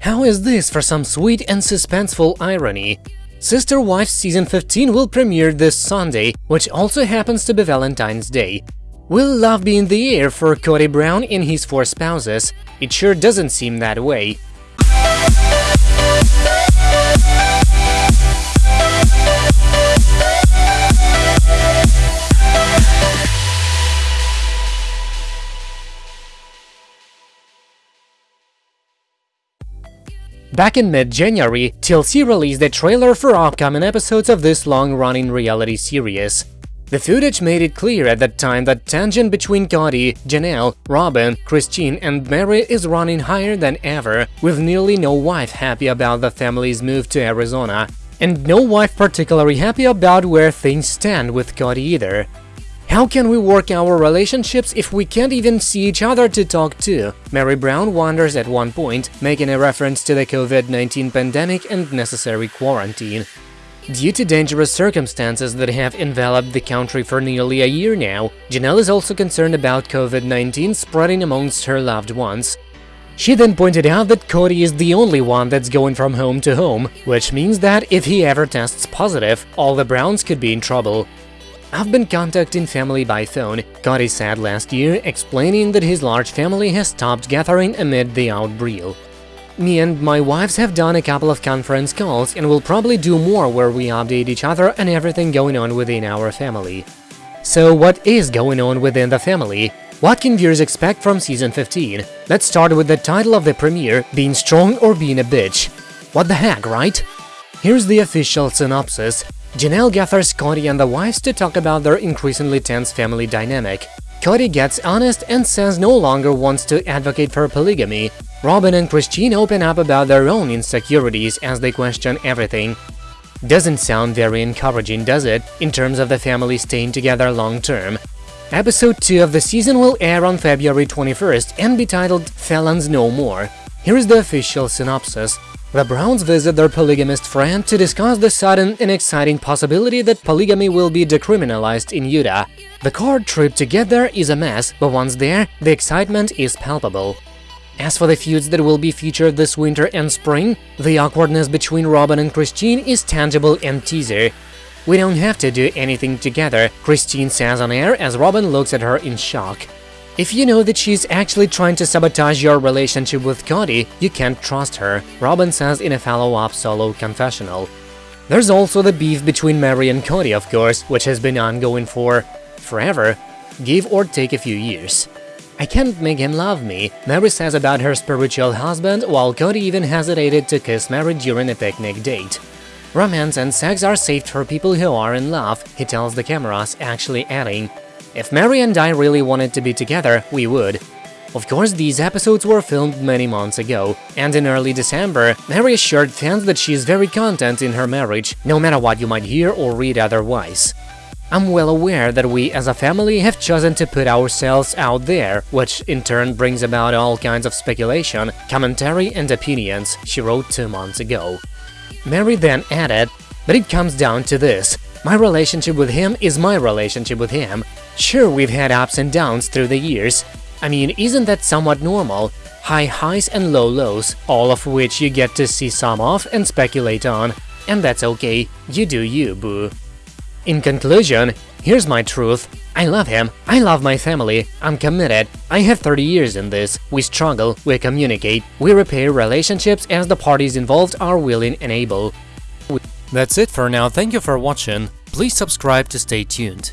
How is this for some sweet and suspenseful irony? Sister Wives Season 15 will premiere this Sunday, which also happens to be Valentine's Day. Will love be in the air for Kody Brown and his four spouses? It sure doesn't seem that way. Back in mid-January, TLC released a trailer for upcoming episodes of this long-running reality series. The footage made it clear at that time that tension between Kody, Janelle, Robyn, Christine and Meri is running higher than ever, with nearly no wife happy about the family's move to Arizona, and no wife particularly happy about where things stand with Kody either. How can we work our relationships if we can't even see each other to talk to? Meri Brown wonders at one point, making a reference to the COVID-19 pandemic and necessary quarantine. Due to dangerous circumstances that have enveloped the country for nearly a year now, Janelle is also concerned about COVID-19 spreading amongst her loved ones. She then pointed out that Kody is the only one that's going from home to home, which means that if he ever tests positive, all the Browns could be in trouble. I've been contacting family by phone, Kody said last year, explaining that his large family has stopped gathering amid the outbreak. Me and my wives have done a couple of conference calls and will probably do more where we update each other and everything going on within our family. So what is going on within the family? What can viewers expect from Season 15? Let's start with the title of the premiere, Being Strong or Being a Bitch. What the heck, right? Here's the official synopsis. Janelle gathers Kody and the wives to talk about their increasingly tense family dynamic. Kody gets honest and says no longer wants to advocate for polygamy. Robyn and Christine open up about their own insecurities as they question everything. Doesn't sound very encouraging, does it, in terms of the family staying together long term? Episode 2 of the season will air on February 21st and be titled Felons No More. Here is the official synopsis. The Browns visit their polygamist friend to discuss the sudden and exciting possibility that polygamy will be decriminalized in Utah. The car trip to get there is a mess, but once there, the excitement is palpable. As for the feuds that will be featured this winter and spring, the awkwardness between Robyn and Christine is tangible and teaser. We don't have to do anything together, Christine says on air as Robyn looks at her in shock. If you know that she's actually trying to sabotage your relationship with Kody, you can't trust her, Robyn says in a follow-up solo confessional. There's also the beef between Meri and Kody, of course, which has been ongoing for… forever, give or take a few years. I can't make him love me, Meri says about her spiritual husband, while Kody even hesitated to kiss Meri during a picnic date. Romance and sex are saved for people who are in love, he tells the cameras, actually adding, if Meri and I really wanted to be together, we would. Of course, these episodes were filmed many months ago, and in early December, Meri assured fans that she is very content in her marriage, no matter what you might hear or read otherwise. I'm well aware that we as a family have chosen to put ourselves out there, which in turn brings about all kinds of speculation, commentary and opinions, she wrote two months ago. Meri then added, but it comes down to this, my relationship with him is my relationship with him. Sure, we've had ups and downs through the years. I mean, isn't that somewhat normal? High highs and low lows, all of which you get to see some of and speculate on. And that's okay, you do you, boo. In conclusion, here's my truth. I love him, I love my family, I'm committed, I have 30 years in this, we struggle, we communicate, we repair relationships as the parties involved are willing and able. That's it for now, thank you for watching, please subscribe to stay tuned.